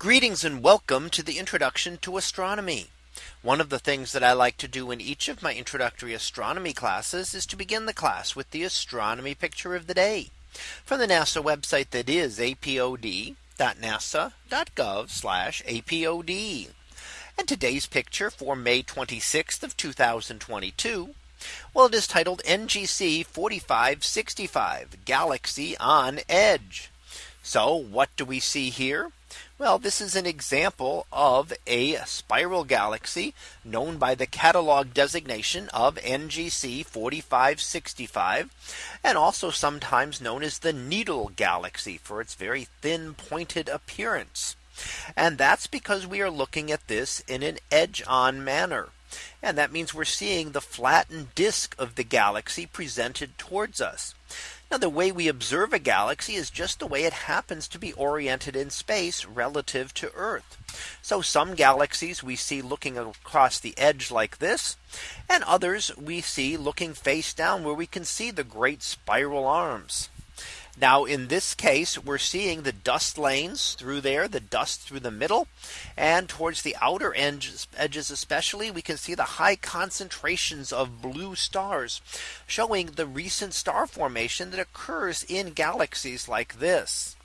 Greetings and welcome to the introduction to astronomy. One of the things that I like to do in each of my introductory astronomy classes is to begin the class with the astronomy picture of the day from the NASA website that is apod.nasa.gov apod. And today's picture for May 26th of 2022. Well, it is titled NGC 4565 Galaxy on Edge. So what do we see here? Well, this is an example of a spiral galaxy known by the catalog designation of NGC 4565 and also sometimes known as the needle galaxy for its very thin pointed appearance. And that's because we are looking at this in an edge on manner. And that means we're seeing the flattened disk of the galaxy presented towards us. Now the way we observe a galaxy is just the way it happens to be oriented in space relative to Earth. So some galaxies we see looking across the edge like this and others we see looking face down where we can see the great spiral arms. Now in this case, we're seeing the dust lanes through there, the dust through the middle and towards the outer edges, edges especially, we can see the high concentrations of blue stars showing the recent star formation that occurs in galaxies like this.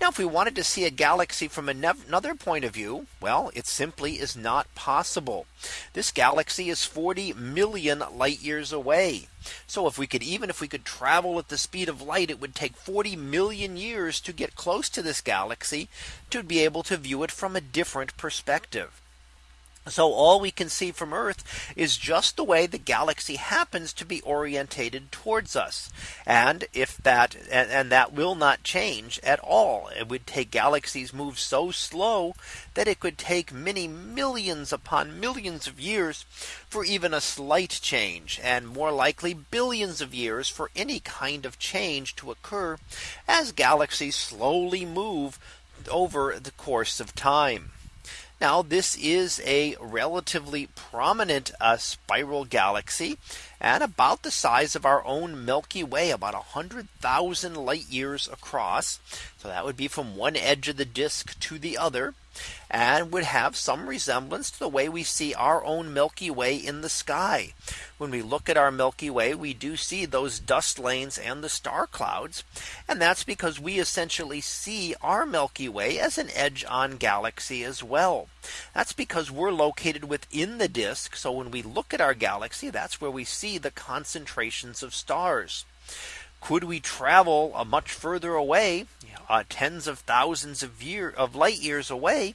Now if we wanted to see a galaxy from another point of view, well, it simply is not possible. This galaxy is 40 million light years away. So if we could even if we could travel at the speed of light, it would take 40 million years to get close to this galaxy to be able to view it from a different perspective. So all we can see from Earth is just the way the galaxy happens to be orientated towards us. And if that and, and, that will not change at all. It would take galaxies move so slow that it could take many millions upon millions of years for even a slight change and more likely billions of years for any kind of change to occur as galaxies slowly move over the course of time. Now this is a relatively prominent uh, spiral galaxy and about the size of our own Milky Way about 100,000 light years across. So that would be from one edge of the disk to the other and would have some resemblance to the way we see our own Milky Way in the sky. When we look at our Milky Way, we do see those dust lanes and the star clouds. And that's because we essentially see our Milky Way as an edge on galaxy as well. That's because we're located within the disk. So when we look at our galaxy, that's where we see the concentrations of stars. Could we travel a much further away, uh, tens of thousands of year of light years away,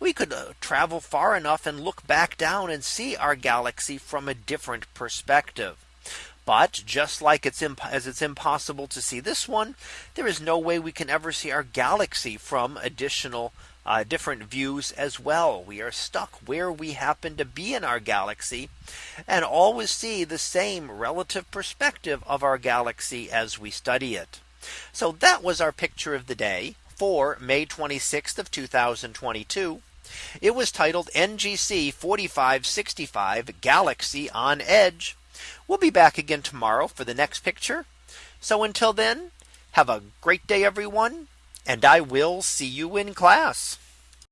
we could uh, travel far enough and look back down and see our galaxy from a different perspective. But just like it's as it's impossible to see this one, there is no way we can ever see our galaxy from additional uh, different views as well. We are stuck where we happen to be in our galaxy and always see the same relative perspective of our galaxy as we study it. So that was our picture of the day for May 26th of 2022. It was titled NGC 4565 Galaxy on Edge. We'll be back again tomorrow for the next picture. So until then, have a great day, everyone and I will see you in class.